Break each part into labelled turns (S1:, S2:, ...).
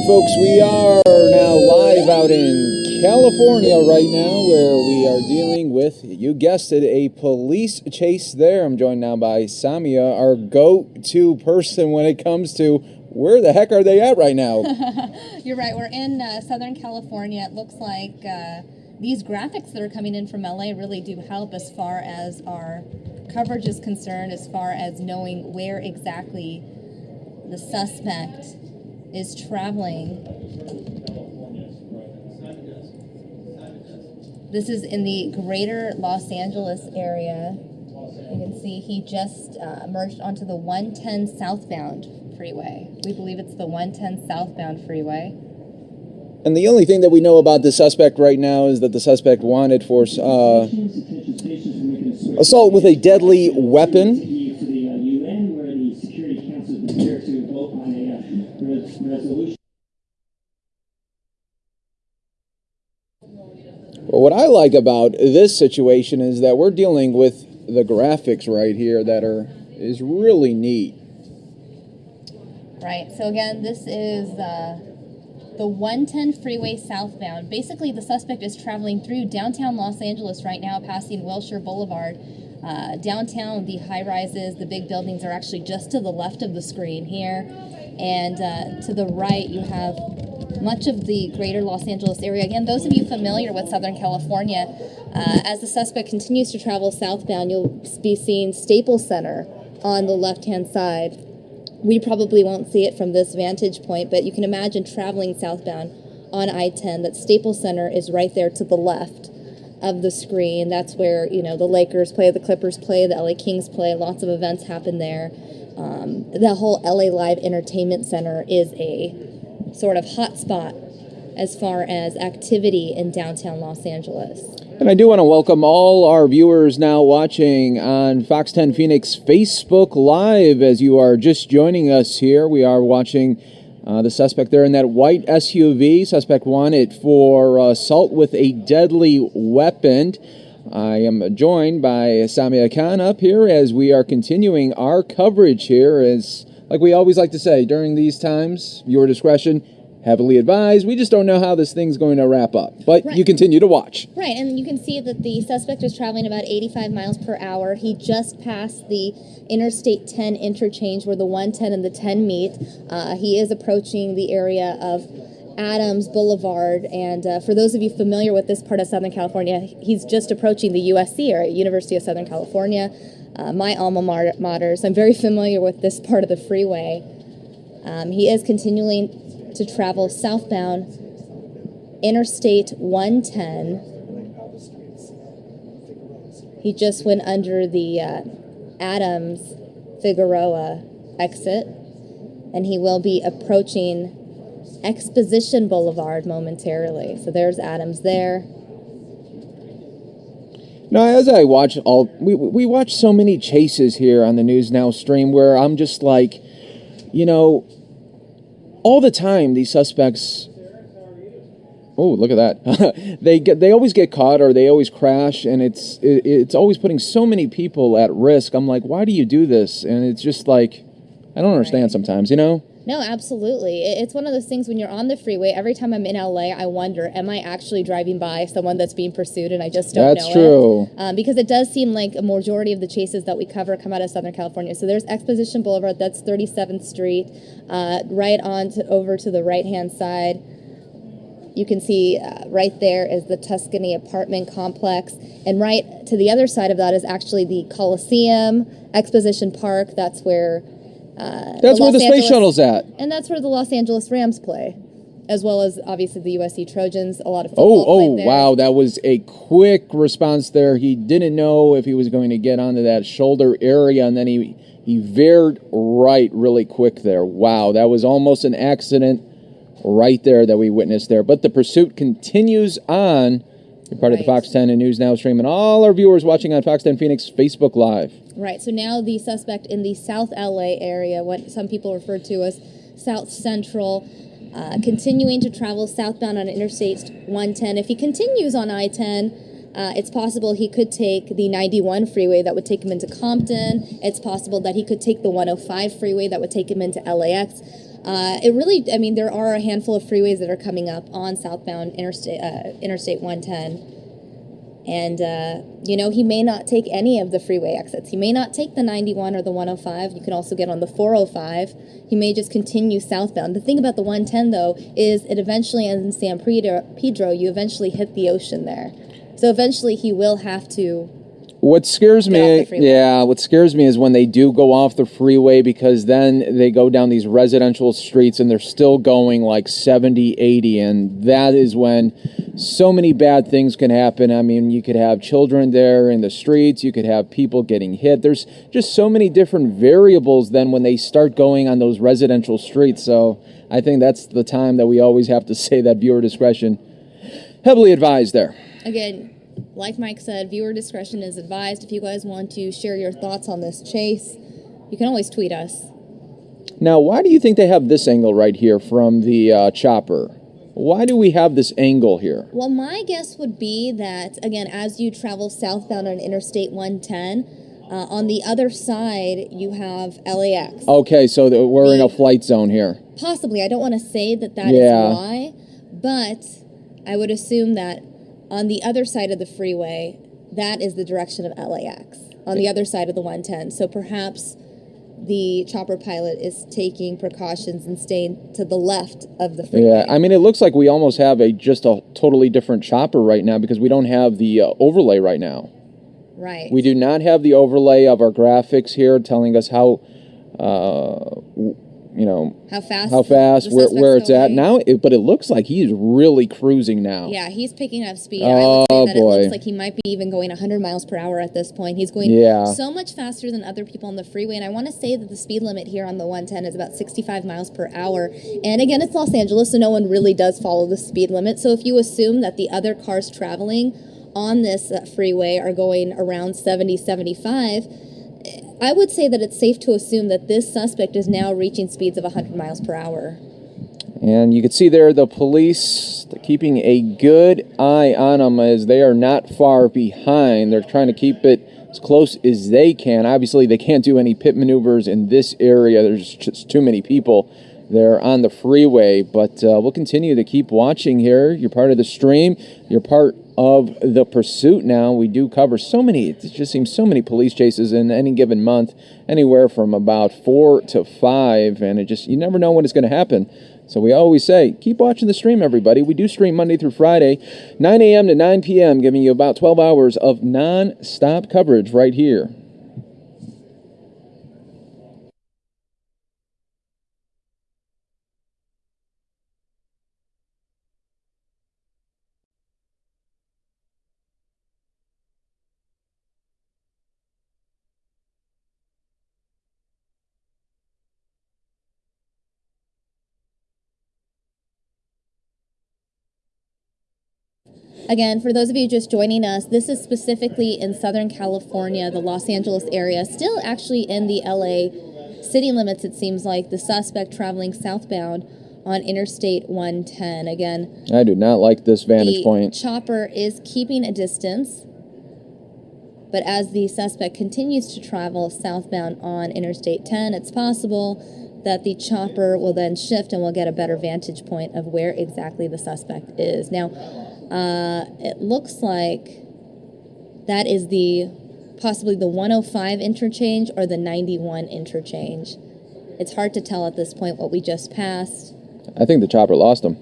S1: right, folks, we are now live out in California right now where we are dealing with, you guessed it, a police chase there. I'm joined now by Samia, our go to person when it comes to where the heck are they at right now?
S2: You're right. We're in uh, Southern California. It looks like uh, these graphics that are coming in from LA really do help as far as our coverage is concerned, as far as knowing where exactly the suspect is traveling. This is in the greater Los Angeles area. You can see he just uh, merged onto the 110 southbound freeway. We believe it's the 110 southbound freeway.
S1: And the only thing that we know about the suspect right now is that the suspect wanted for uh, assault with a deadly weapon. Well, what I like about this situation is that we're dealing with the graphics right here that are is really neat.
S2: Right. So again, this is uh, the 110 freeway southbound. Basically, the suspect is traveling through downtown Los Angeles right now, passing Wilshire Boulevard. Uh, downtown, the high rises, the big buildings are actually just to the left of the screen here. And uh, to the right, you have much of the greater Los Angeles area. Again, those of you familiar with Southern California, uh, as the suspect continues to travel southbound, you'll be seeing Staples Center on the left hand side. We probably won't see it from this vantage point, but you can imagine traveling southbound on I 10 that Staples Center is right there to the left of the screen. That's where, you know, the Lakers play, the Clippers play, the LA Kings play. Lots of events happen there. Um, the whole LA Live Entertainment Center is a sort of hotspot as far as activity in downtown Los Angeles.
S1: And I do want to welcome all our viewers now watching on Fox 10 Phoenix Facebook Live as you are just joining us here. We are watching uh, the suspect there in that white SUV. Suspect wanted for assault with a deadly weapon. I am joined by Samia Khan up here as we are continuing our coverage here as like we always like to say during these times, your discretion heavily advised. We just don't know how this thing's going to wrap up. But right. you continue to watch.
S2: Right, and you can see that the suspect is traveling about 85 miles per hour. He just passed the Interstate 10 interchange where the 110 and the 10 meet. Uh, he is approaching the area of Adams Boulevard. And uh, for those of you familiar with this part of Southern California, he's just approaching the USC or University of Southern California uh, my alma mater, so I'm very familiar with this part of the freeway. Um, he is continuing to travel southbound Interstate 110. He just went under the uh, Adams Figueroa exit, and he will be approaching Exposition Boulevard momentarily. So there's Adams there.
S1: Now, as I watch all, we, we watch so many chases here on the News Now stream where I'm just like, you know, all the time these suspects. Oh, look at that! they get they always get caught or they always crash, and it's it, it's always putting so many people at risk. I'm like, why do you do this? And it's just like, I don't understand sometimes, you know.
S2: No, absolutely. It's one of those things when you're on the freeway, every time I'm in LA, I wonder, am I actually driving by someone that's being pursued and I just don't
S1: that's
S2: know That's
S1: true.
S2: it? Um, because it does seem like a majority of the chases that we cover come out of Southern California. So there's Exposition Boulevard, that's 37th Street, uh, right on to, over to the right-hand side. You can see uh, right there is the Tuscany apartment complex. And right to the other side of that is actually the Coliseum, Exposition Park. That's where
S1: uh, that's where the space shuttle's at.
S2: And that's where the Los Angeles Rams play, as well as obviously the USC Trojans. A lot of football.
S1: oh oh wow, that was a quick response there. He didn't know if he was going to get onto that shoulder area, and then he he veered right really quick there. Wow, that was almost an accident right there that we witnessed there. But the pursuit continues on. You're part right. of the Fox 10 and News Now stream, and all our viewers watching on Fox 10 Phoenix Facebook Live.
S2: Right. So now the suspect in the South LA area, what some people refer to as South Central, uh, continuing to travel southbound on Interstate 110. If he continues on I 10, uh, it's possible he could take the 91 freeway that would take him into Compton. It's possible that he could take the 105 freeway that would take him into LAX. Uh, it really, I mean, there are a handful of freeways that are coming up on southbound interstate uh, Interstate 110. And, uh, you know, he may not take any of the freeway exits. He may not take the 91 or the 105. You can also get on the 405. He may just continue southbound. The thing about the 110, though, is it eventually ends in San Pedro. Pedro you eventually hit the ocean there. So eventually he will have to
S1: what scares me,
S2: off the freeway.
S1: yeah, what scares me is when they do go off the freeway because then they go down these residential streets and they're still going like 70, 80. And that is when so many bad things can happen. I mean, you could have children there in the streets, you could have people getting hit. There's just so many different variables then when they start going on those residential streets. So I think that's the time that we always have to say that viewer discretion heavily advised there.
S2: Again, like Mike said, viewer discretion is advised. If you guys want to share your thoughts on this chase, you can always tweet us.
S1: Now, why do you think they have this angle right here from the uh, chopper? Why do we have this angle here?
S2: Well, my guess would be that, again, as you travel southbound on Interstate 110, uh, on the other side, you have LAX.
S1: Okay, so th- we're in a flight zone here.
S2: Possibly. I don't want to say that that is
S1: Yeah.
S2: why, but I would assume that on the other side of the freeway, that is the direction of LAX, on the other side of the 110. So perhaps the chopper pilot is taking precautions and staying to the left of the freeway.
S1: Yeah, I mean, it looks like we almost have a just a totally different chopper right now because we don't have the uh, overlay right now.
S2: right.
S1: We do not have the overlay of our graphics here telling us how, uh, you know,
S2: How fast?
S1: how fast, where, where it's at now. It, but it looks like he's really cruising now.
S2: Yeah, he's picking up speed.
S1: Oh,
S2: I would say that
S1: boy.
S2: it looks like he might be even going 100 miles per hour at this point. He's going
S1: Yeah.
S2: so much faster than other people on the freeway. And I want to say that the speed limit here on the 110 is about 65 miles per hour. And again, it's Los Angeles, so no one really does follow the speed limit. So if you assume that the other cars traveling on this uh, freeway are going around 70, 75, I would say that it's safe to assume that this suspect is now reaching speeds of 100 miles per hour.
S1: And you can see there the police keeping a good eye on them as they are not far behind. They're trying to keep it as close as they can. Obviously, they can't do any pit maneuvers in this area. There's just too many people there on the freeway. But uh, we'll continue to keep watching here. You're part of the stream. You're part of the pursuit now. We do cover so many, it just seems so many police chases in any given month, anywhere from about four to five. And it just, you never know when it's going to happen. So we always say, keep watching the stream, everybody. We do stream Monday through Friday, 9 a.m. to 9 p.m., giving you about 12 hours of non-stop coverage right here.
S2: Again, for those of you just joining us, this is specifically in Southern California, the Los Angeles area, still actually in the LA city limits, it seems like. The suspect traveling southbound on Interstate 110. Again,
S1: I do not like this vantage
S2: the
S1: point.
S2: chopper is keeping a distance, but as the suspect continues to travel southbound on Interstate 10, it's possible that the chopper will then shift and we'll get a better vantage point of where exactly the suspect is. Now, uh, it looks like that is the possibly the 105 interchange or the 91 interchange. It's hard to tell at this point what we just passed.
S1: I think the chopper lost him.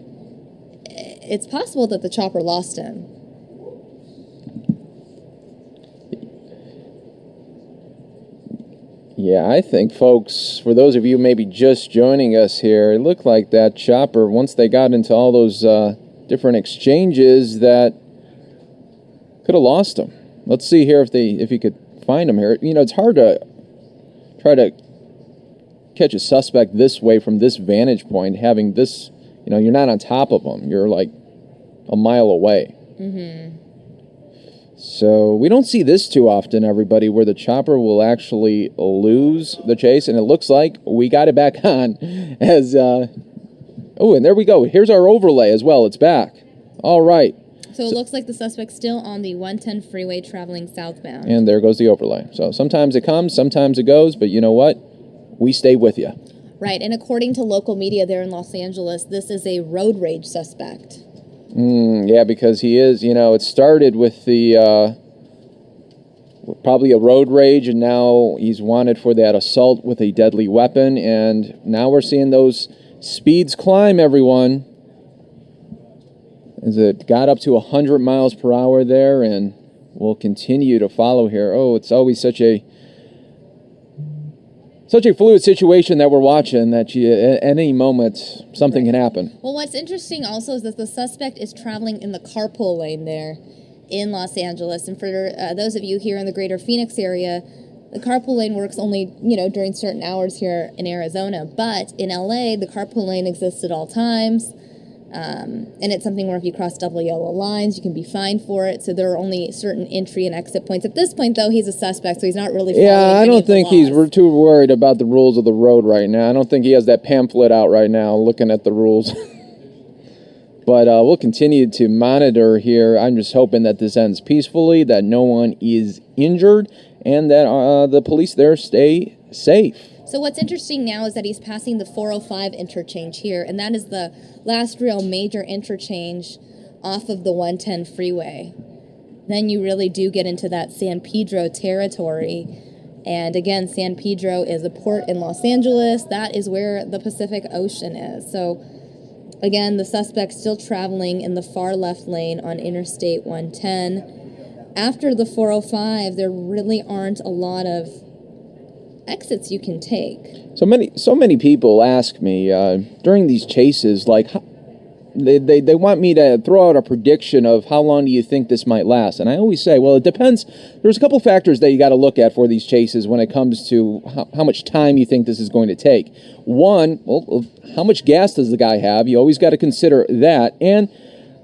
S2: It's possible that the chopper lost him.
S1: Yeah, I think, folks, for those of you maybe just joining us here, it looked like that chopper, once they got into all those uh, different exchanges, that could have lost him. Let's see here if they if you could find him here. You know, it's hard to try to catch a suspect this way from this vantage point, having this, you know, you're not on top of them. You're like a mile away. So we don't see this too often, everybody, where the chopper will actually lose the chase, and it looks like we got it back on. As uh, oh, and there we go. Here's our overlay as well. It's back. All right,
S2: So it looks like the suspect's still on the 110 freeway traveling southbound.
S1: and there goes the overlay. So sometimes it comes, sometimes it goes, but you know what? We stay with you.
S2: Right, and according to local media there in Los Angeles, this is a road rage suspect.
S1: Mm, yeah, because he is. You know, it started with the uh, probably a road rage, and now he's wanted for that assault with a deadly weapon. And now we're seeing those speeds climb. Everyone, as it got up to 100 miles per hour there, and we'll continue to follow here. Oh, it's always such a such a fluid situation that we're watching that you, at any moment something right. can happen.
S2: Well, what's interesting also is that the suspect is traveling in the carpool lane there in Los Angeles, and for uh, those of you here in the greater Phoenix area, the carpool lane works only you know during certain hours here in Arizona, but in LA the carpool lane exists at all times. Um, and it's something where if you cross double yellow lines, you can be fined for it. So there are only certain entry and exit points. At this point, though, he's a suspect, so he's not really.
S1: Yeah, I don't think he's We're too worried about the rules of the road right now. I don't think he has that pamphlet out right now looking at the rules. but uh, we'll continue to monitor here. I'm just hoping that this ends peacefully, that no one is injured, and that uh, the police there stay safe.
S2: So what's interesting now is that he's passing the 405 interchange here, and that is the last real major interchange off of the 110 freeway. Then you really do get into that San Pedro territory. And again, San Pedro is a port in Los Angeles. That is where the Pacific Ocean is. So again, the suspect still traveling in the far left lane on Interstate 110. After the 405, there really aren't a lot of exits you can take.
S1: So many, so many people ask me uh, during these chases, like, they, they, they want me to throw out a prediction of how long do you think this might last. And I always say, well, it depends. There's a couple factors that you got to look at for these chases when it comes to how, how, much time you think this is going to take. One, well, how much gas does the guy have? You always got to consider that. And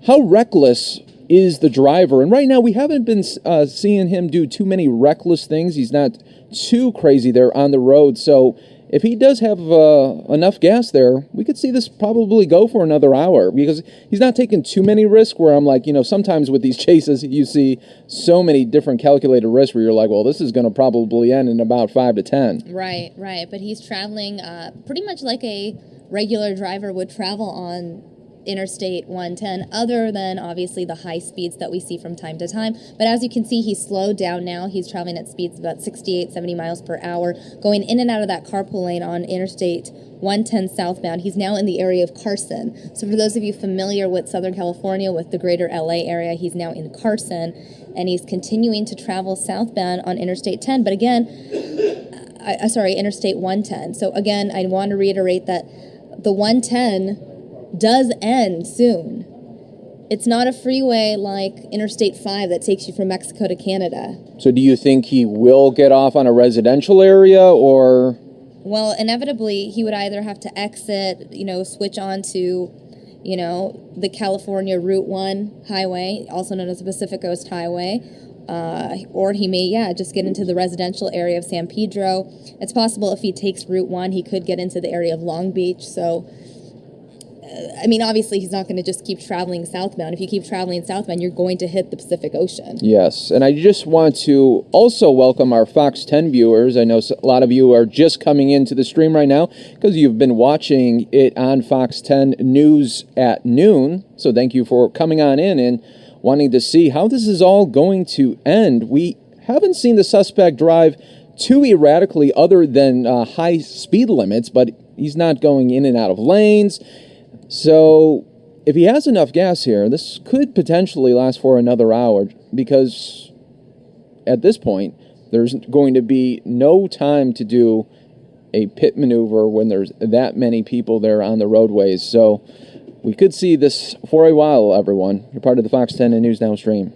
S1: how reckless is the driver? And right now, we haven't been uh, seeing him do too many reckless things. He's not too crazy there on the road. So if he does have uh, enough gas there, we could see this probably go for another hour because he's not taking too many risks. Where I'm like, you know, sometimes with these chases, you see so many different calculated risks where you're like, well, this is going to probably end in about five to ten.
S2: Right, right. But he's traveling uh, pretty much like a regular driver would travel on Interstate 110, other than obviously the high speeds that we see from time to time. But as you can see, he's slowed down now. He's traveling at speeds about 68, 70 miles per hour, going in and out of that carpool lane on Interstate 110 southbound. He's now in the area of Carson. So for those of you familiar with Southern California, with the greater LA area, he's now in Carson, and he's continuing to travel southbound on Interstate 10. But again, I, sorry, Interstate 110. So again, I want to reiterate that the 110 does end soon. It's not a freeway like Interstate 5 that takes you from Mexico to Canada.
S1: So, do you think he will get off on a residential area or?
S2: Well, inevitably, he would either have to exit, you know, switch on to, you know, the California Route 1 highway, also known as the Pacific Coast Highway, uh, or he may, yeah, just get into the residential area of San Pedro. It's possible if he takes Route 1, he could get into the area of Long Beach. So, I mean, obviously, he's not going to just keep traveling southbound. If you keep traveling southbound, you're going to hit the Pacific Ocean.
S1: Yes, and I just want to also welcome our Fox 10 viewers. I know a lot of you are just coming into the stream right now because you've been watching it on Fox 10 News at noon. So thank you for coming on in and wanting to see how this is all going to end. We haven't seen the suspect drive too erratically other than uh, high speed limits, but he's not going in and out of lanes. So if he has enough gas here, this could potentially last for another hour because at this point, there's going to be no time to do a pit maneuver when there's that many people there on the roadways. So we could see this for a while, everyone. You're part of the Fox 10 and News Now stream.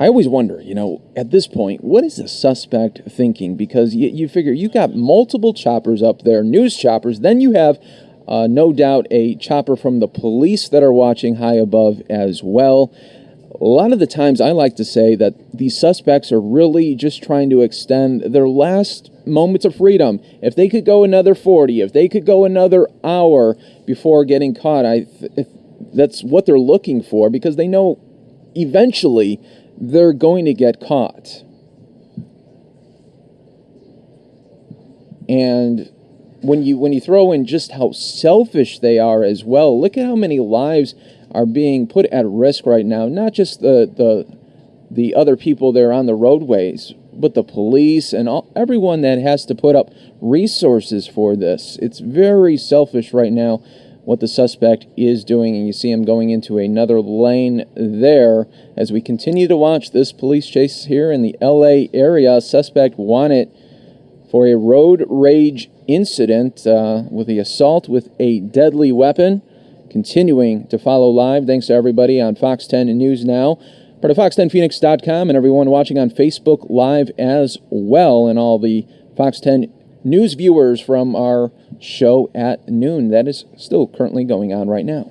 S1: I always wonder, you know, at this point, what is the suspect thinking? Because you, you figure you got multiple choppers up there, news choppers, then you have uh, no doubt a chopper from the police that are watching high above as well. A lot of the times, I like to say that these suspects are really just trying to extend their last moments of freedom. If they could go another 40, if they could go another hour before getting caught, I th- that's what they're looking for because they know eventually they're going to get caught. And when you when you throw in just how selfish they are as well, look at how many lives are being put at risk right now. Not just the the the other people there on the roadways, but the police and all, everyone that has to put up resources for this. It's very selfish right now what the suspect is doing, and you see him going into another lane there. As we continue to watch this police chase here in the LA area, suspect wanted for a road rage incident uh, with the assault with a deadly weapon. Continuing to follow live. Thanks to everybody on Fox 10 News Now, part of Fox10Phoenix.com, and everyone watching on Facebook Live as well, and all the Fox 10 news viewers from our show at noon. That is still currently going on right now.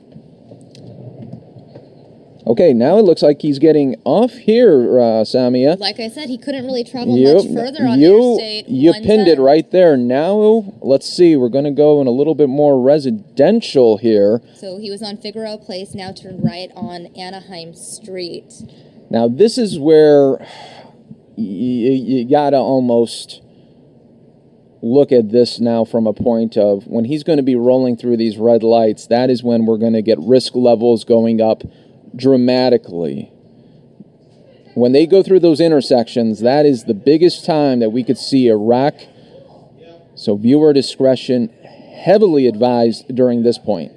S1: Okay, now it looks like he's getting off here, uh, Samia.
S2: Like I said, he couldn't really travel you, much further on
S1: you,
S2: Interstate.
S1: You pinned it right there. Now, let's see. We're going to go in a little bit more residential here.
S2: So he was on Figueroa Place, now turned right on Anaheim Street.
S1: Now, this is where you, you got to almost look at this now from a point of when he's going to be rolling through these red lights, that is when we're going to get risk levels going up dramatically. When they go through those intersections, that is the biggest time that we could see a wreck. So, viewer discretion heavily advised during this point.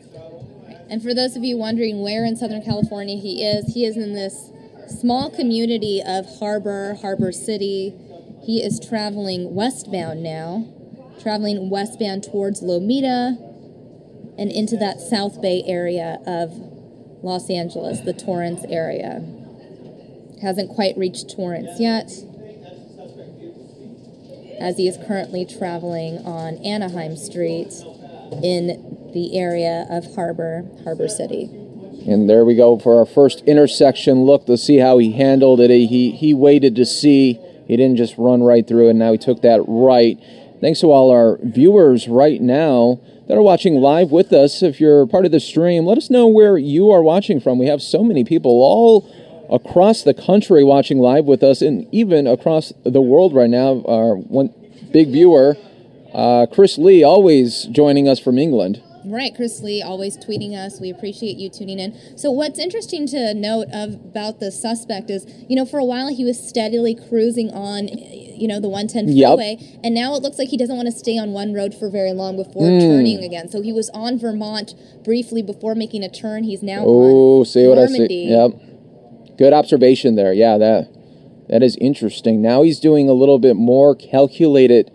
S2: And for those of you wondering where in Southern California he is, he is in this small community of Harbor, Harbor City. He is traveling westbound now, traveling westbound towards Lomita and into that South Bay area of Los Angeles, the Torrance area. Hasn't quite reached Torrance yet, as he is currently traveling on Anaheim Street in the area of Harbor, Harbor City.
S1: And there we go for our first intersection look to see how he handled it. He, he waited to see. He didn't just run right through it. Now he took that right. Thanks to all our viewers right now that are watching live with us. If you're part of the stream, let us know where you are watching from. We have so many people all across the country watching live with us, and even across the world right now. Our one big viewer, uh, Chris Lee, always joining us from England.
S2: Right, Chris Lee, always tweeting us. We appreciate you tuning in. So, what's interesting to note of, about the suspect is, you know, for a while he was steadily cruising on, you know, the 110 freeway, yep. and now it looks like he doesn't want to stay on one road for very long before mm. turning again. So, he was on Vermont briefly before making a turn. He's now oh, on see what Normandie. I see.
S1: Yep, good observation there. Yeah, that that is interesting. Now he's doing a little bit more calculated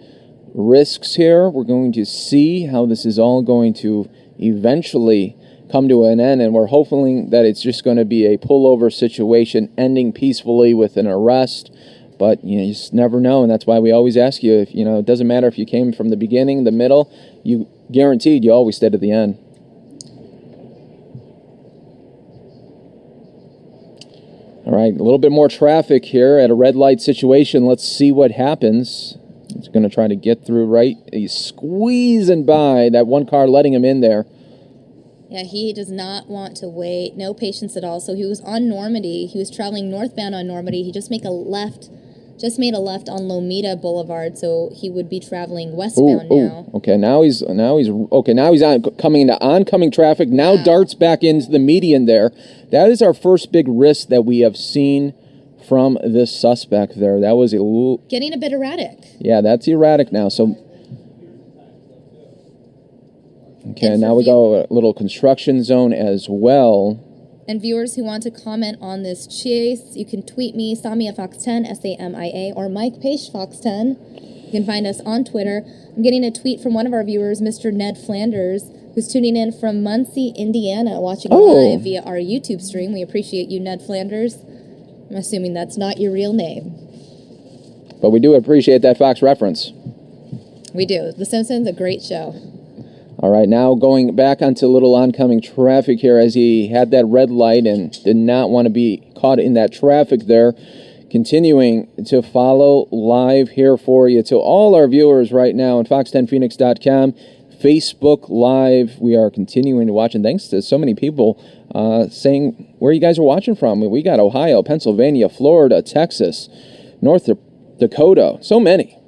S1: risks here. We're going to see how this is all going to eventually come to an end, and we're hoping that it's just going to be a pullover situation ending peacefully with an arrest. But you, know, you just never know, and that's why we always ask you if you know it doesn't matter if you came from the beginning, the middle, you guaranteed you always stay to the end. All right, a little bit more traffic here at a red light situation. Let's see what happens. He's going to try to get through right. He's squeezing by that one car, letting him in there.
S2: Yeah, he does not want to wait. No patience at all. So he was on Normandie. He was traveling northbound on Normandie. He just make a left, just made a left on Lomita Boulevard. So he would be traveling westbound ooh, ooh. now.
S1: Okay, now he's now he's okay. Now he's on coming into oncoming traffic. Now darts back into the median there. That is our first big risk that we have seen from this suspect there. That was
S2: getting a bit erratic.
S1: Yeah, that's erratic now. So okay, now we go a little construction zone as well.
S2: And viewers who want to comment on this chase, you can tweet me, Samia Fox 10, S A M I A, or Mike Pace Fox 10. You can find us on Twitter. I'm getting a tweet from one of our viewers, Mr. Ned Flanders, who's tuning in from Muncie, Indiana, watching oh. live via our YouTube stream. We appreciate you, Ned Flanders. I'm assuming that's not your real name.
S1: But we do appreciate that Fox reference.
S2: We do. The Simpsons, a great show.
S1: All right, now going back onto a little oncoming traffic here as he had that red light and did not want to be caught in that traffic there. Continuing to follow live here for you to all our viewers right now on fox10phoenix.com, Facebook Live. We are continuing to watch, and thanks to so many people uh, saying where you guys are watching from. We got Ohio, Pennsylvania, Florida, Texas, North Dakota, so many.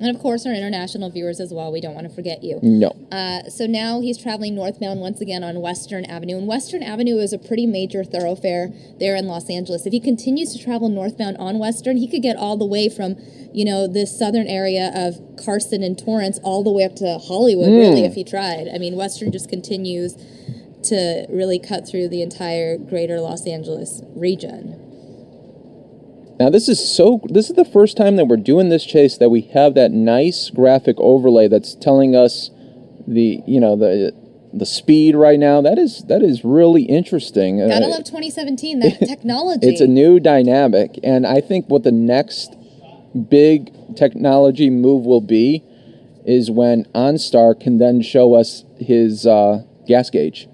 S2: And of course, our international viewers as well. We don't want to forget you.
S1: No.
S2: Uh, so now he's traveling northbound once again on Western Avenue. And Western Avenue is a pretty major thoroughfare there in Los Angeles. If he continues to travel northbound on Western, he could get all the way from, you know, this southern area of Carson and Torrance all the way up to Hollywood, mm. really, if he tried. I mean, Western just continues to really cut through the entire greater Los Angeles region.
S1: Now this is so this is the first time that we're doing this chase that we have that nice graphic overlay that's telling us the you know the the speed right now. That is that is really interesting.
S2: Gotta uh, love 2017. That technology.
S1: It's a new dynamic, and I think what the next big technology move will be is when OnStar can then show us his uh, gas gauge.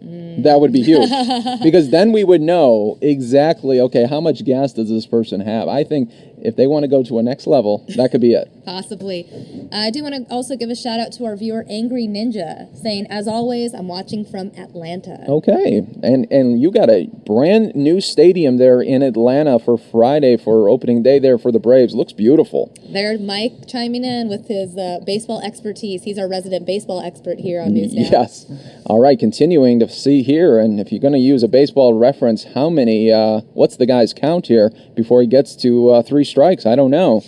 S1: That would be huge. because then we would know exactly, okay, how much gas does this person have? I think if they want to go to a next level, that could be it.
S2: Possibly. I do want to also give a shout out to our viewer Angry Ninja, saying, "As always, I'm watching from Atlanta."
S1: Okay, and and you got a brand new stadium there in Atlanta for Friday for opening day there for the Braves. Looks beautiful.
S2: There's Mike chiming in with his uh, baseball expertise. He's our resident baseball expert here on News Now.
S1: Yes. All right, continuing to see here, and if you're going to use a baseball reference, how many? Uh, what's the guy's count here before he gets to uh, three? Strikes. I don't know.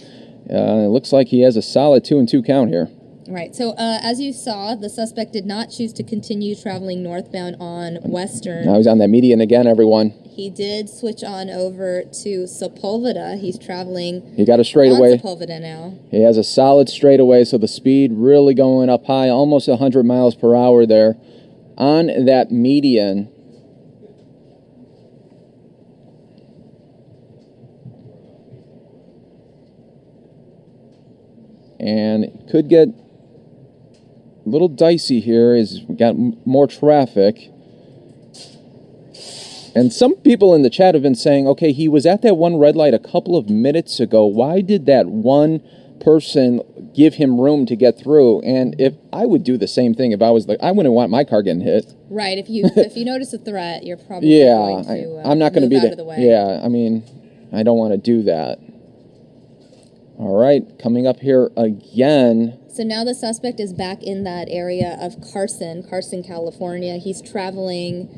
S1: Uh, it looks like he has a solid two and two count here.
S2: Right. So, uh, as you saw, the suspect did not choose to continue traveling northbound on Western.
S1: Now he's on that median again, everyone.
S2: He did switch on over to Sepulveda. He's traveling.
S1: He got a straightaway.
S2: Sepulveda now.
S1: He has a solid straightaway, so the speed really going up high, almost 100 miles per hour there on that median. And it could get a little dicey here as we got more traffic. And some people in the chat have been saying, okay, he was at that one red light a couple of minutes ago. Why did that one person give him room to get through? And if I would do the same thing if I was like, I wouldn't want my car getting hit.
S2: Right. If you if you notice a threat, you're probably yeah. Going to, uh, I, am not going to be the, the
S1: Yeah. I mean, I don't want to do that. All right, coming up here again.
S2: So now the suspect is back in that area of Carson, Carson, California. He's traveling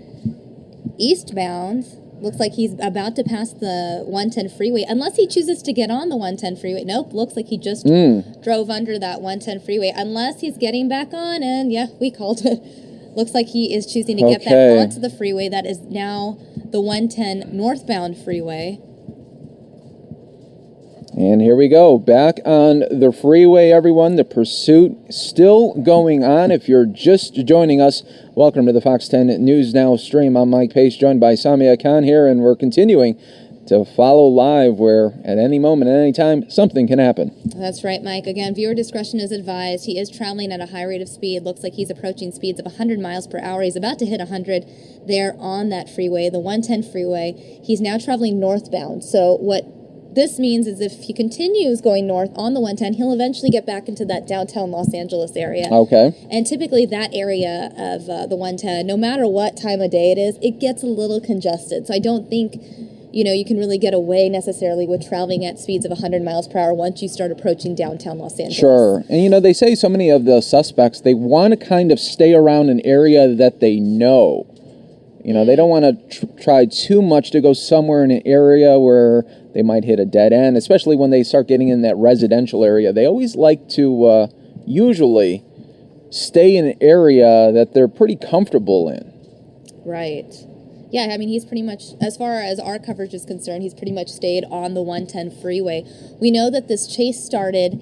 S2: eastbound. Looks like he's about to pass the 110 freeway, unless he chooses to get on the 110 freeway. Nope, looks like he just mm. drove under that 110 freeway. Unless he's getting back on, and yeah, we called it. Looks like he is choosing to okay. get back onto the freeway that is now the 110 northbound freeway.
S1: And here we go, back on the freeway, everyone. The pursuit still going on. If you're just joining us, welcome to the Fox 10 News Now stream. I'm Mike Pace, joined by Samia Khan here, and we're continuing to follow live where at any moment, at any time, something can happen.
S2: That's right, Mike. Again, viewer discretion is advised. He is traveling at a high rate of speed. Looks like he's approaching speeds of 100 miles per hour. He's about to hit 100 there on that freeway, the 110 freeway. He's now traveling northbound. So what this means is if he continues going north on the 110, he'll eventually get back into that downtown Los Angeles area.
S1: Okay.
S2: And typically that area of uh, the 110, no matter what time of day it is, it gets a little congested. So I don't think you know, you can really get away necessarily with traveling at speeds of 100 miles per hour once you start approaching downtown Los Angeles.
S1: Sure. And, you know, they say so many of the suspects, they want to kind of stay around an area that they know. You know, they don't want to tr- try too much to go somewhere in an area where they might hit a dead end, especially when they start getting in that residential area. They always like to uh, usually stay in an area that they're pretty comfortable in.
S2: Right. Yeah, I mean, he's pretty much, as far as our coverage is concerned, he's pretty much stayed on the 110 freeway. We know that this chase started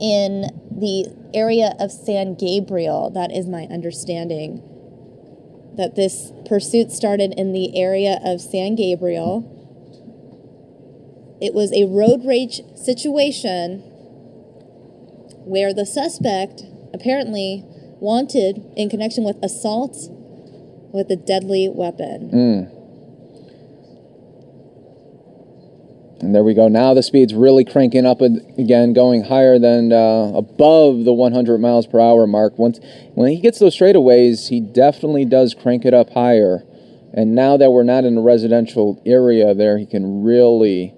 S2: in the area of San Gabriel. That is my understanding. That this pursuit started in the area of San Gabriel it was a road rage situation where the suspect apparently wanted in connection with assault with a deadly weapon.
S1: Mm. And there we go. Now the speed's really cranking up again, going higher than uh, above the 100 miles per hour mark. Once when he gets those straightaways, he definitely does crank it up higher. And now that we're not in a residential area, there he can really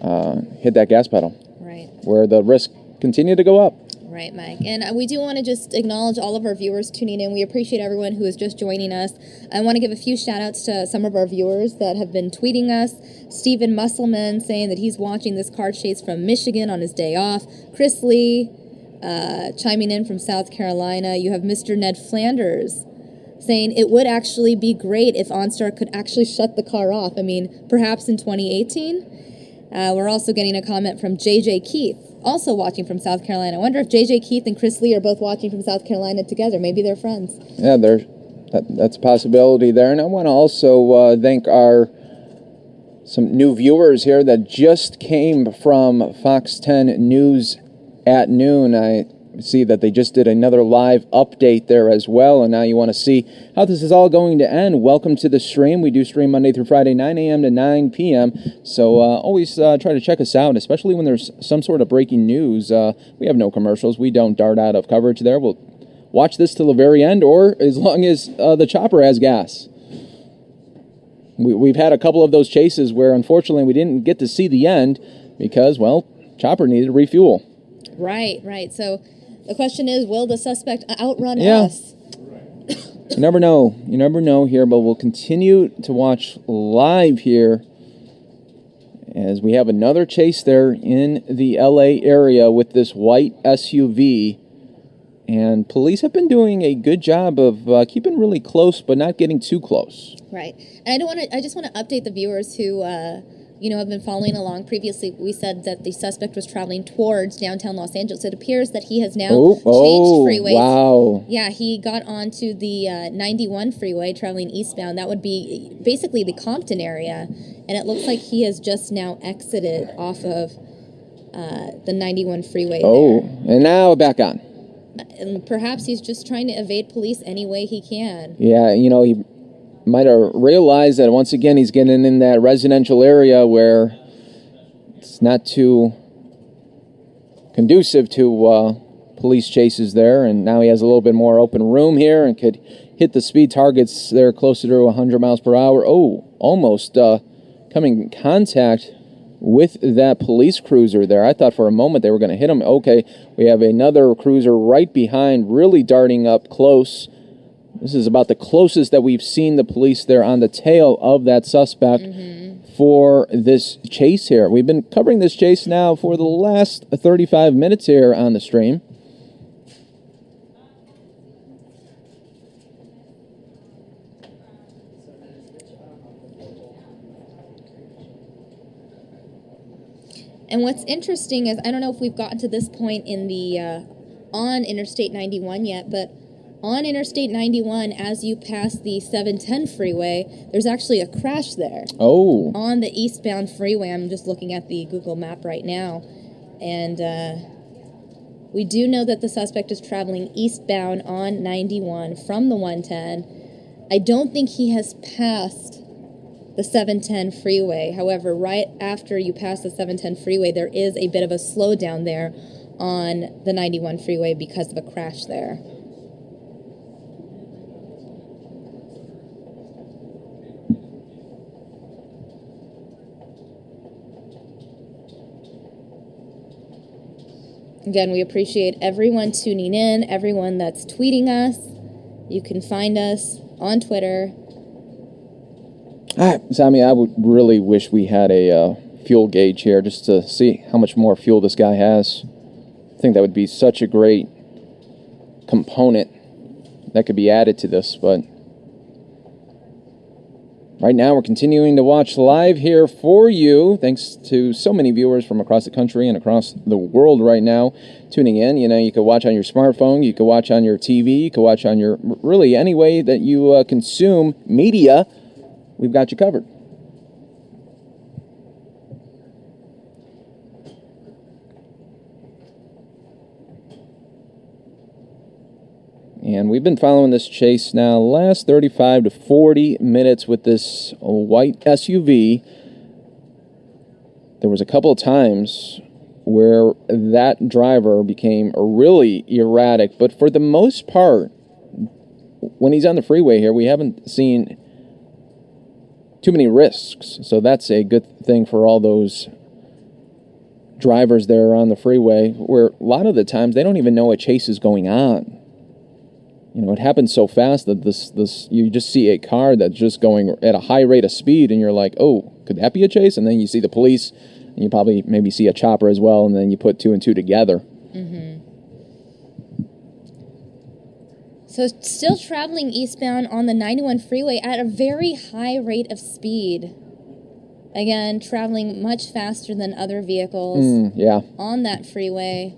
S1: uh, hit that gas pedal.
S2: Right.
S1: Where the risk continue to go up.
S2: Right, Mike. And uh, we do want to just acknowledge all of our viewers tuning in. We appreciate everyone who is just joining us. I want to give a few shout outs to some of our viewers that have been tweeting us. Stephen Musselman saying that he's watching this car chase from Michigan on his day off. Chris Lee uh, chiming in from South Carolina. You have Mr. Ned Flanders saying it would actually be great if OnStar could actually shut the car off. I mean, perhaps in 2018. Uh, we're also getting a comment from JJ Keith also watching from South Carolina. I wonder if JJ Keith and Chris Lee are both watching from South Carolina together. Maybe they're friends.
S1: Yeah, they're, that, that's a possibility there. And I want to also uh, thank our some new viewers here that just came from Fox 10 News at noon. I see that they just did another live update there as well. And now you want to see how this is all going to end. Welcome to the stream. We do stream Monday through Friday, 9 a.m. to 9 p.m. So uh, always uh, try to check us out, especially when there's some sort of breaking news. Uh, we have no commercials. We don't dart out of coverage there. We'll watch this till the very end or as long as uh, the chopper has gas. We, we've had a couple of those chases where unfortunately we didn't get to see the end because, well, chopper needed to refuel.
S2: Right, right. So the question is, will the suspect outrun yeah. us?
S1: you never know. You never know here, but we'll continue to watch live here as we have another chase there in the LA area with this white SUV. And police have been doing a good job of uh, keeping really close, but not getting too close.
S2: Right. And I don't want to. I just want to update the viewers who uh, you know, have been following along. Previously, we said that the suspect was traveling towards downtown Los Angeles. It appears that he has now oh, changed oh, freeways.
S1: Wow.
S2: Yeah, he got onto the uh, 91 freeway traveling eastbound. That would be basically the Compton area. And it looks like he has just now exited off of uh, the 91 freeway.
S1: Oh, there. and now back on.
S2: And perhaps he's just trying to evade police any way he can.
S1: Yeah, you know, he might have realized that once again he's getting in that residential area where it's not too conducive to uh, police chases there, and now he has a little bit more open room here and could hit the speed targets there closer to 100 miles per hour. Oh, almost uh, coming in contact with that police cruiser there. I thought for a moment they were going to hit him. Okay, we have another cruiser right behind, really darting up close. This is about the closest that we've seen the police there on the tail of that suspect mm-hmm. for this chase here. We've been covering this chase now for the last 35 minutes here on the stream.
S2: And what's interesting is I don't know if we've gotten to this point in the uh, on Interstate 91 yet, but on Interstate 91, as you pass the 710 freeway, there's actually a crash there.
S1: Oh.
S2: On the eastbound freeway. I'm just looking at the Google map right now. And uh, we do know that the suspect is traveling eastbound on 91 from the 110. I don't think he has passed the 710 freeway. However, right after you pass the 710 freeway, there is a bit of a slowdown there on the 91 freeway because of a crash there. Again, we appreciate everyone tuning in, everyone that's tweeting us. You can find us on Twitter.
S1: Ah, Sammy, I would really wish we had a uh, fuel gauge here just to see how much more fuel this guy has. I think that would be such a great component that could be added to this, but Right now, we're continuing to watch live here for you. Thanks to so many viewers from across the country and across the world right now tuning in. You know, you can watch on your smartphone, you can watch on your TV, you can watch on your really any way that you uh, consume media. We've got you covered. And we've been following this chase now last 35 to 40 minutes with this white SUV. there was a couple of times where that driver became really erratic, but for the most part, when he's on the freeway here, we haven't seen too many risks. So that's a good thing for all those drivers there on the freeway where a lot of the times they don't even know a chase is going on. You know, it happens so fast that this this you just see a car that's just going at a high rate of speed and you're like, "Oh, could that be a chase?" And then you see the police and you probably maybe see a chopper as well and then you put two and two together.
S2: Mm-hmm. So still traveling eastbound on the 91 freeway at a very high rate of speed. Again, traveling much faster than other vehicles
S1: Mm, yeah.
S2: on that freeway.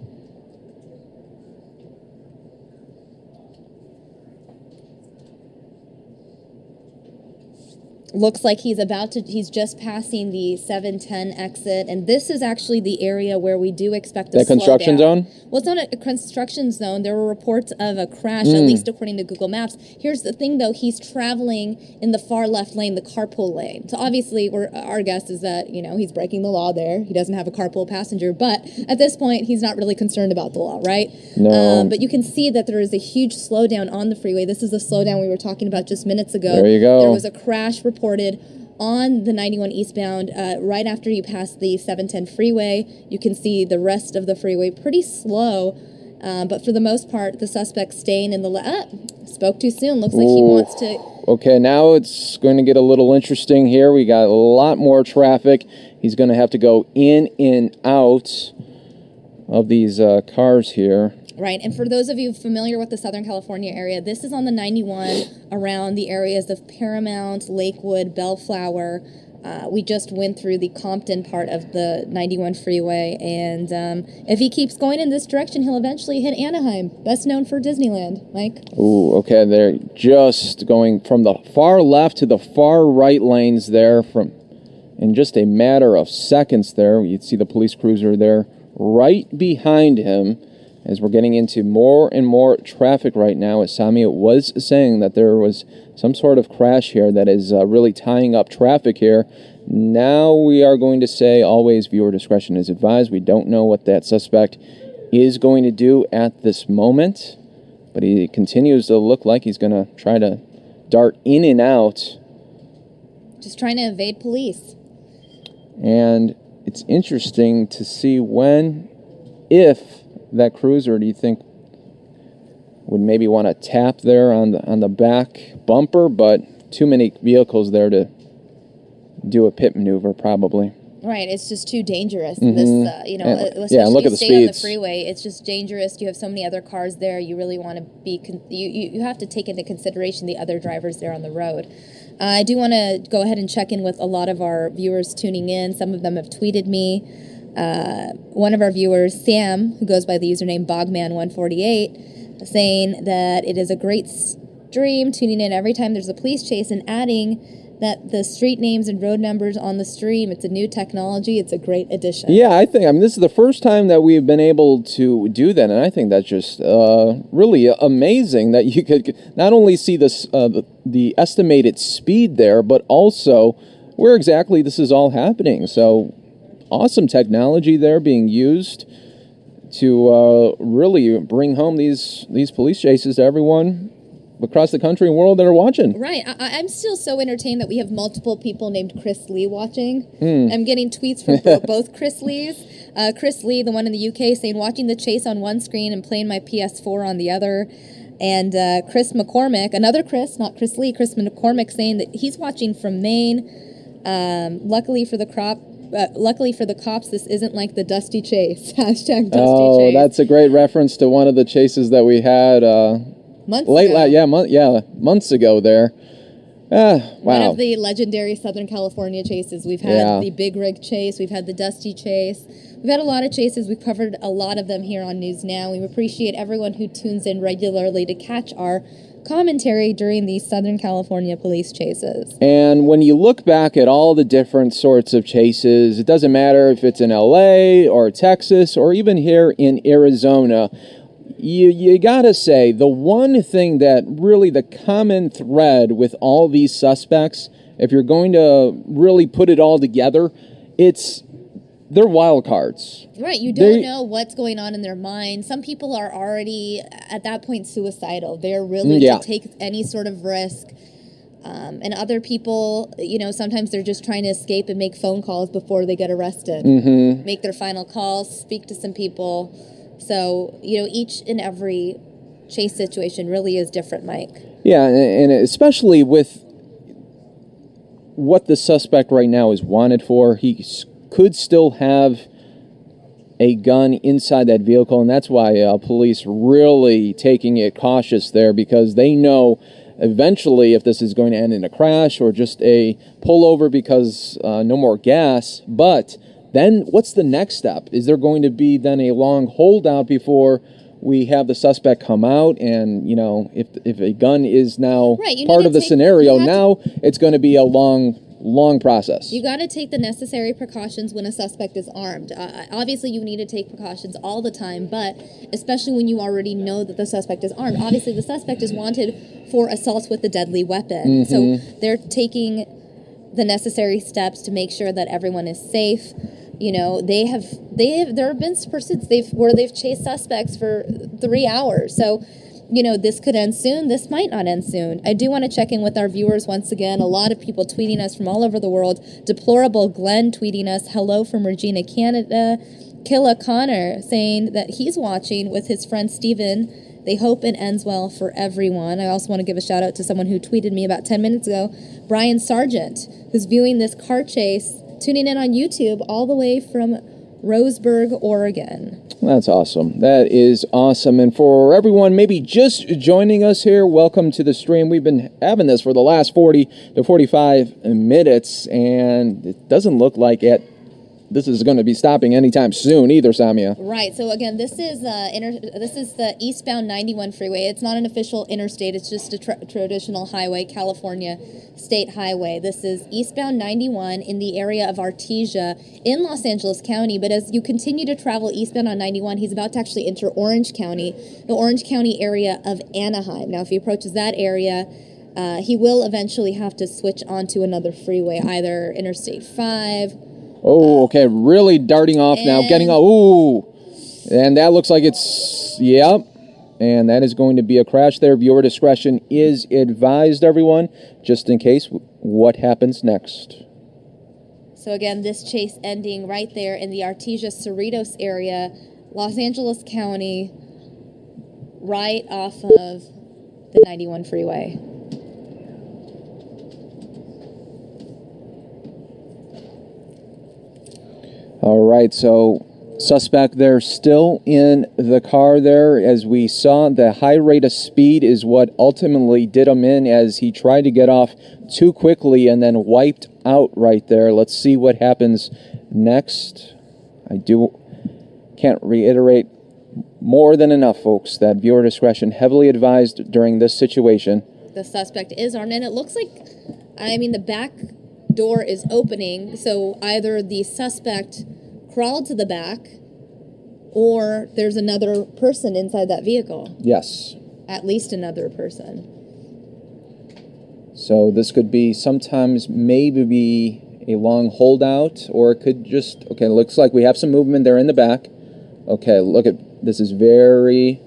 S2: Looks like he's about to, he's just passing the 710 exit. And this is actually the area where we do expect a
S1: construction zone?
S2: Well, it's not a construction zone. There were reports of a crash,
S1: Hmm.
S2: at least according to Google Maps. Here's the thing, though: he's traveling in the far left lane, the carpool lane. So obviously, we're, our guess is that you know he's breaking the law there. He doesn't have a carpool passenger, but at this point, he's not really concerned about the law, right?
S1: No.
S2: Um, but you can see that there is a huge slowdown on the freeway. This is the slowdown we were talking about just minutes ago.
S1: There you go.
S2: There was a crash reported on the 91 eastbound uh, right after you pass the 710 freeway. You can see the rest of the freeway pretty slow. Um, but for the most part, the suspect staying in the. Le- ah, spoke too soon. Looks like he wants to.
S1: Okay, now it's going to get a little interesting here. We got a lot more traffic. He's going to have to go in and out of these uh, cars here.
S2: Right. And for those of you familiar with the Southern California area, this is on the 91 around the areas of Paramount, Lakewood, Bellflower. Uh, we just went through the Compton part of the 91 freeway. And um, if he keeps going in this direction, he'll eventually hit Anaheim, best known for Disneyland. Mike?
S1: Ooh, okay, they're just going from the far left to the far right lanes there from in just a matter of seconds there. You'd see the police cruiser there right behind him as we're getting into more and more traffic right now. As Sami was saying that there was some sort of crash here that is uh, really tying up traffic here. Now we are going to say always viewer discretion is advised. We don't know what that suspect is going to do at this moment but he continues to look like he's going to try to dart in and out.
S2: Just trying to evade police.
S1: And it's interesting to see when, if that cruiser, do you think would maybe want to tap there on the on the back bumper? But too many vehicles there to do a pit maneuver, probably.
S2: Right, it's just too dangerous.
S1: Mhm.
S2: This, uh, you know,
S1: Yeah.
S2: uh,
S1: Yeah,
S2: especially
S1: look at the
S2: stay on the
S1: speeds.
S2: freeway. It's just dangerous. You have so many other cars there. You really want to be. Con- you, you you have to take into consideration the other drivers there on the road. Uh, I do want to go ahead and check in with a lot of our viewers tuning in. Some of them have tweeted me. Uh, one of our viewers, Sam, who goes by the username Bogman148, saying that it is a great stream, tuning in every time there's a police chase, and adding that the street names and road numbers on the stream, it's a new technology, it's a great addition.
S1: Yeah, I think I mean this is the first time that we've been able to do that, and I think that's just uh, really amazing that you could not only see this uh, the, the estimated speed there, but also where exactly this is all happening. So awesome technology there being used to uh, really bring home these these police chases to everyone across the country and world that are watching.
S2: Right. I, I'm still so entertained that we have multiple people named Chris Lee watching.
S1: Hmm.
S2: I'm getting tweets from both Chris Lees. Uh, Chris Lee, the one in the UK, saying watching the chase on one screen and playing my PS4 on the other. And uh, Chris McCormick, another Chris, not Chris Lee, Chris McCormick, saying that he's watching from Maine. Um, luckily for the crop, uh, luckily for the cops, this isn't like the Dusty Chase. Hashtag Dusty Chase.
S1: Oh,
S2: Chase.
S1: that's a great reference to one of the chases that we had uh,
S2: Months
S1: late,
S2: ago.
S1: la- yeah, month, yeah, months ago there. Ah,
S2: One of the legendary Southern California chases. We've had
S1: Yeah.
S2: the Big Rig chase, we've had the Dusty chase. We've had a lot of chases. We've covered a lot of them here on News Now. We appreciate everyone who tunes in regularly to catch our commentary during these Southern California police chases.
S1: And when you look back at all the different sorts of chases, it doesn't matter if it's in LA or Texas or even here in Arizona. You, you gotta say, the one thing that really the common thread with all these suspects, if you're going to really put it all together, it's they're wild cards.
S2: Right, you don't
S1: They-
S2: know what's going on in their mind. Some people are already at that point suicidal. They're really
S1: Mm, Yeah.
S2: to take any sort of risk. Um, and other people, you know, sometimes they're just trying to escape and make phone calls before they get arrested.
S1: Mm-hmm.
S2: Make their final calls, speak to some people. So, you know, each and every chase situation really is different, Mike.
S1: Yeah, and, especially with what the suspect right now is wanted for, he s- could still have a gun inside that vehicle, and that's why uh, police really taking it cautious there because they know eventually if this is going to end in a crash or just a pullover because uh, no more gas. But then what's the next step? Is there going to be then a long holdout before? We have the suspect come out, and you know, if if a gun is now
S2: Right,
S1: part of the
S2: take-
S1: scenario,
S2: have to-
S1: now it's going to be a long, long process.
S2: You got to take the necessary precautions when a suspect is armed. Uh, obviously, you need to take precautions all the time, but especially when you already know that the suspect is armed. Obviously, the suspect is wanted for assault with a deadly weapon. So they're taking the necessary steps to make sure that everyone is safe. You know, they have they have there have been pursuits they've where they've chased suspects for three hours. So you know, this could end soon. This might not end soon. I do want to check in with our viewers once again. A lot of people tweeting us from all over the world. Deplorable Glenn tweeting us, hello from Regina, Canada. Killa Connor saying that he's watching with his friend Steven. They hope it ends well for everyone. I also want to give a shout out to someone who tweeted me about 10 minutes ago, Brian Sargent, who's viewing this car chase, tuning in on YouTube all the way from Roseburg, Oregon.
S1: That's awesome. That is awesome. And for everyone maybe just joining us here, welcome to the stream. We've been having this for the last 40 to 45 minutes, and it doesn't look like it. This is going to be stopping anytime soon either, Samia.
S2: Right. So again, this is uh, inter- this is the eastbound 91 freeway. It's not an official interstate. It's just a tra- traditional highway, California State Highway. This is eastbound 91 in the area of Artesia in Los Angeles County. But as you continue to travel eastbound on 91, he's about to actually enter Orange County, the Orange County area of Anaheim. Now, if he approaches that area. Uh, he will eventually have to switch onto another freeway, either Interstate 5
S1: Oh, okay. Really darting off now. Getting
S2: And-
S1: off. Ooh. And that looks like it's. Yep. And that is going to be a crash there. Viewer discretion is advised, everyone, just in case what happens next.
S2: So again, this chase ending right there in the Artesia Cerritos area, Los Angeles County, right off of the 91 freeway.
S1: All right, so suspect there still in the car there. As we saw, the high rate of speed is what ultimately did him in as he tried to get off too quickly and then wiped out right there. Let's see what happens next. I do can't reiterate more than enough, folks, that viewer discretion heavily advised during this situation.
S2: The suspect is armed, and it looks like, I mean, the back door is opening, so either the suspect crawled to the back or there's another person inside that vehicle.
S1: Yes.
S2: At least another person.
S1: So this could be sometimes maybe be a long holdout, or it could just okay. Looks like we have some movement there in the back. Okay, look at this is very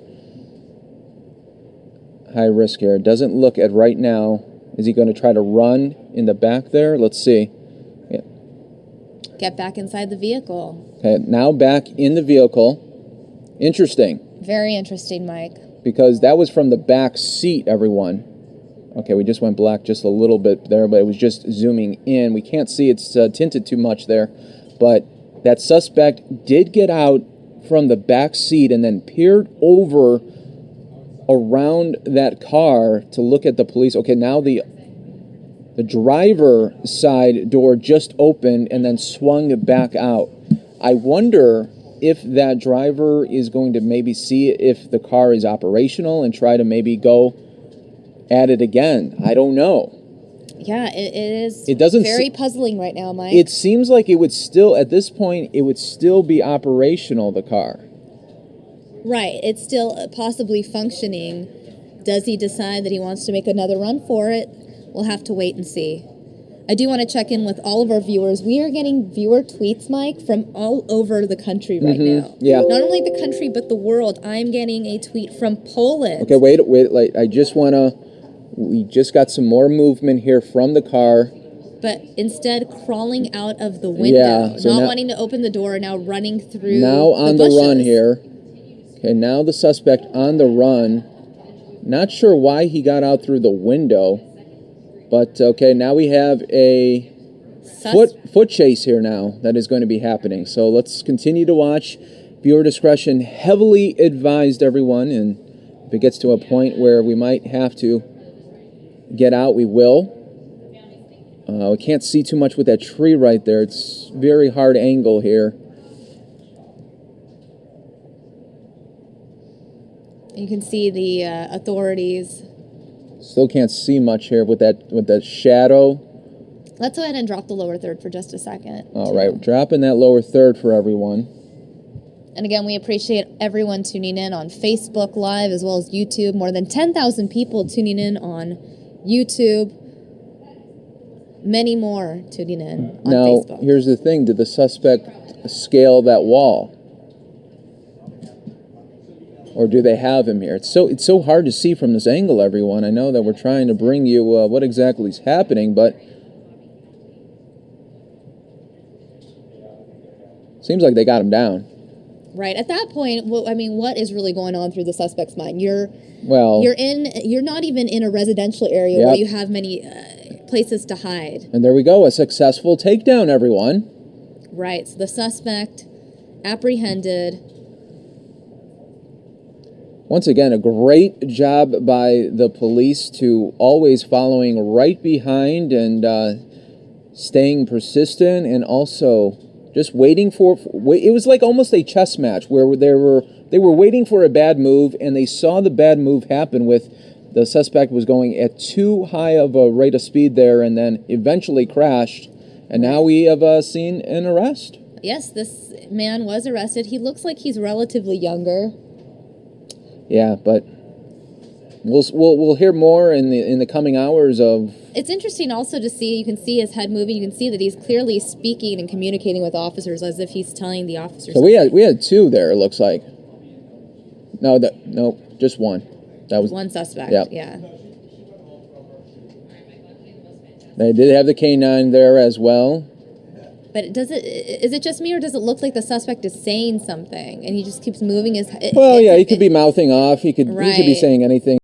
S1: high risk here. It doesn't look at right now. Is he going to try to run in the back there? Let's see. Yeah.
S2: Get back inside the vehicle.
S1: Okay, now back in the vehicle. Interesting.
S2: Very interesting, Mike.
S1: because that was from the back seat, everyone. Okay, we just went black just a little bit there, but it was just zooming in. We can't see it's uh, tinted too much there, but that suspect did get out from the back seat and then peered over around that car to look at the police. Okay, now the the driver side door just opened and then swung back out. I wonder if that driver is going to maybe see if the car is operational and try to maybe go at it again. I don't know.
S2: Yeah, it, it is.
S1: It doesn't
S2: very puzzling right now, Mike.
S1: It seems like it would still, at this point, it would still be operational, the car.
S2: Right. It's still uh, possibly functioning. Does he decide that he wants to make another run for it? We'll have to wait and see. I do want to check in with all of our viewers. We are getting viewer tweets, Mike, from all over the country right now.
S1: Mm-hmm. yeah.
S2: Not only the country, but the world. I'm getting a tweet from Poland.
S1: Okay, wait, wait, like I just wanna. We just got some more movement here from the car.
S2: But instead, crawling out of the window,
S1: Yeah, so
S2: not
S1: now-
S2: wanting to open the door, now running through.
S1: now on the,
S2: bushes.
S1: run here. Okay, now the suspect on the run. Not sure why he got out through the window, but okay, now we have a
S2: Sus-
S1: foot foot chase here now that is going to be happening. So let's continue to watch. Viewer discretion heavily advised, everyone. And if it gets to a point where we might have to get out, we will. Uh, we can't see too much with that tree right there. It's very hard angle here.
S2: You can see the uh, authorities.
S1: Still can't see much here with that with that shadow.
S2: Let's go ahead and drop the lower third for just a second.
S1: All right, dropping that lower third for everyone.
S2: And again, we appreciate everyone tuning in on Facebook Live as well as YouTube. More than 10,000 people tuning in on YouTube. Many more tuning in on
S1: now,
S2: Facebook.
S1: here's the thing: Did the suspect scale that wall, or do they have him here? It's so it's so hard to see from this angle. Everyone, I know that we're trying to bring you uh, what exactly is happening, but seems like they got him down.
S2: Right. At that point, well, I mean, what is really going on through the suspect's mind? You're
S1: Well,
S2: you're in you're not even in a residential area where you have many uh, places to hide.
S1: and there we go, a successful takedown. Everyone.
S2: Right. So the suspect apprehended.
S1: Once again, a great job by the police to always following right behind and uh, staying persistent and also just waiting for it was like almost a chess match where they were they were waiting for a bad move and they saw the bad move happen with the suspect was going at too high of a rate of speed there and then eventually crashed and now we have uh, seen an arrest
S2: Yes, this man was arrested. He looks like he's relatively younger.
S1: Yeah but we'll we'll, we'll hear more in the in the coming hours of
S2: It's interesting also to see, you can see his head moving, you can see that he's clearly speaking and communicating with officers as if he's telling the officers.
S1: So we had we had two there. It looks like. No, that no, just one. That was
S2: one suspect.
S1: Yep.
S2: Yeah.
S1: they did have the canine there as well.
S2: But does it is it just me or does it look like the suspect is saying something and he just keeps moving his
S1: head?
S2: Well,
S1: yeah, he could be mouthing off. He could he could be saying anything.